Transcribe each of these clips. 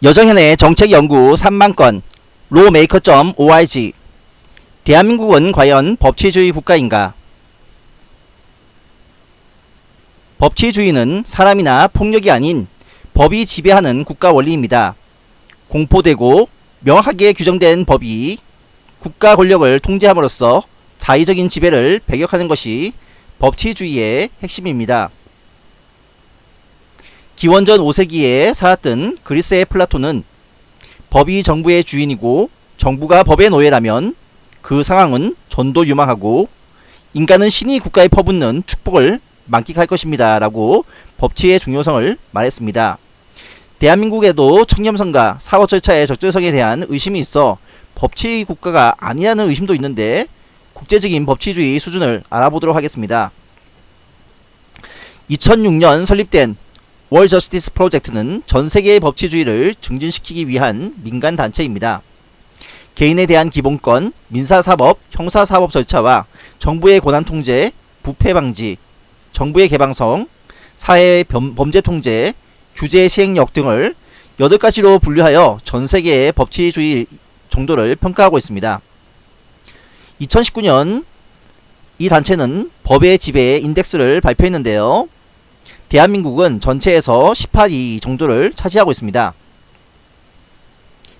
여정현의 정책연구 3만건 로메이커.org 대한민국은 과연 법치주의 국가인가? 법치주의는 사람이나 폭력이 아닌 법이 지배하는 국가 원리입니다. 공포되고 명확하게 규정된 법이 국가 권력을 통제함으로써 자의적인 지배를 배격하는 것이 법치주의의 핵심입니다. 기원전 5세기에 살았던 그리스의 플라톤은 법이 정부의 주인이고 정부가 법의 노예라면 그 상황은 전도유망하고 인간은 신이 국가에 퍼붓는 축복을 만끽할 것입니다. 라고 법치의 중요성을 말했습니다. 대한민국에도 청렴성과 사고 절차의 적절성에 대한 의심이 있어 법치 국가가 아니라는 의심도 있는데 국제적인 법치주의 수준을 알아보도록 하겠습니다. 2006년 설립된 월 저스티스 프로젝트는 전 세계의 법치주의를 증진시키기 위한 민간 단체입니다. 개인에 대한 기본권, 민사사법, 형사사법 절차와 정부의 권한 통제, 부패 방지, 정부의 개방성, 사회의 범죄 통제, 규제 시행력 등을 8가지로 분류하여 전 세계의 법치주의 정도를 평가하고 있습니다. 2019년 이 단체는 법의 지배 인덱스를 발표했는데요. 대한민국은 전체에서 18위 정도를 차지하고 있습니다.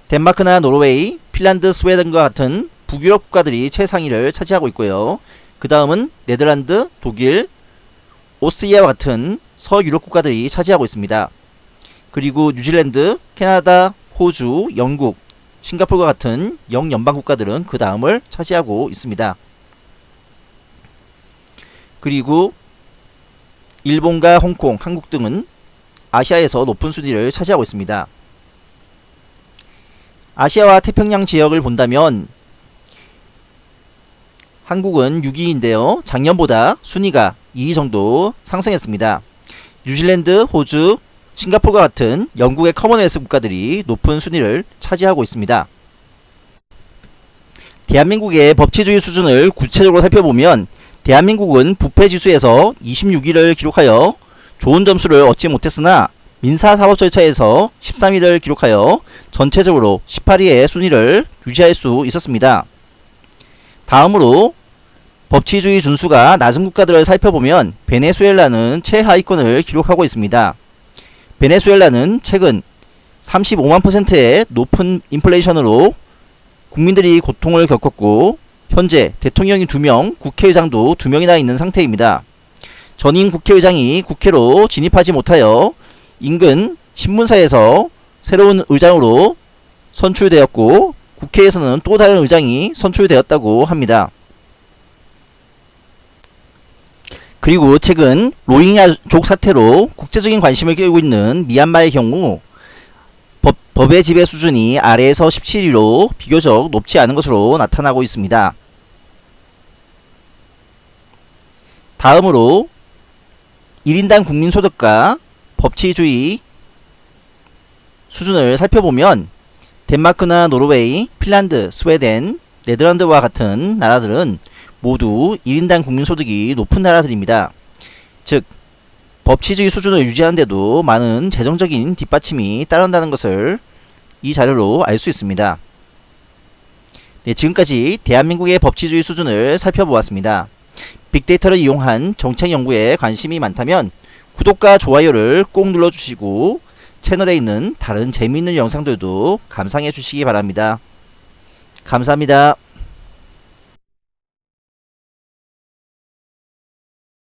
덴마크나 노르웨이, 핀란드, 스웨덴과 같은 북유럽 국가들이 최상위를 차지하고 있고요. 그 다음은 네덜란드, 독일, 오스트리아와 같은 서유럽 국가들이 차지하고 있습니다. 그리고 뉴질랜드, 캐나다, 호주, 영국, 싱가폴과 같은 영연방 국가들은 그 다음을 차지하고 있습니다. 그리고 일본과 홍콩, 한국 등은 아시아에서 높은 순위를 차지하고 있습니다. 아시아와 태평양 지역을 본다면 한국은 6위인데요. 작년보다 순위가 2위 정도 상승했습니다. 뉴질랜드, 호주, 싱가포르와 같은 영국의 Commonwealth 국가들이 높은 순위를 차지하고 있습니다. 대한민국의 법치주의 수준을 구체적으로 살펴보면 대한민국은 부패지수에서 26위를 기록하여 좋은 점수를 얻지 못했으나 민사사법 절차에서 13위를 기록하여 전체적으로 18위의 순위를 유지할 수 있었습니다. 다음으로 법치주의 준수가 낮은 국가들을 살펴보면 베네수엘라는 최하위권을 기록하고 있습니다. 베네수엘라는 최근 35만 퍼센트의 높은 인플레이션으로 국민들이 고통을 겪었고 현재 대통령이 2명, 국회의장도 2명이나 있는 상태입니다. 전임 국회의장이 국회로 진입하지 못하여 인근 신문사에서 새로운 의장으로 선출되었고 국회에서는 또 다른 의장이 선출되었다고 합니다. 그리고 최근 로힝야족 사태로 국제적인 관심을 끌고 있는 미얀마의 경우 법, 법의 지배 수준이 아래에서 17위로 비교적 높지 않은 것으로 나타나고 있습니다. 다음으로 1인당 국민소득과 법치주의 수준을 살펴보면 덴마크나 노르웨이, 핀란드, 스웨덴, 네덜란드와 같은 나라들은 모두 1인당 국민소득이 높은 나라들입니다. 즉 법치주의 수준을 유지하는데도 많은 재정적인 뒷받침이 따른다는 것을 이 자료로 알 수 있습니다. 네, 지금까지 대한민국의 법치주의 수준을 살펴보았습니다. 빅데이터를 이용한 정책 연구에 관심이 많다면 구독과 좋아요를 꼭 눌러주시고 채널에 있는 다른 재미있는 영상들도 감상해 주시기 바랍니다. 감사합니다.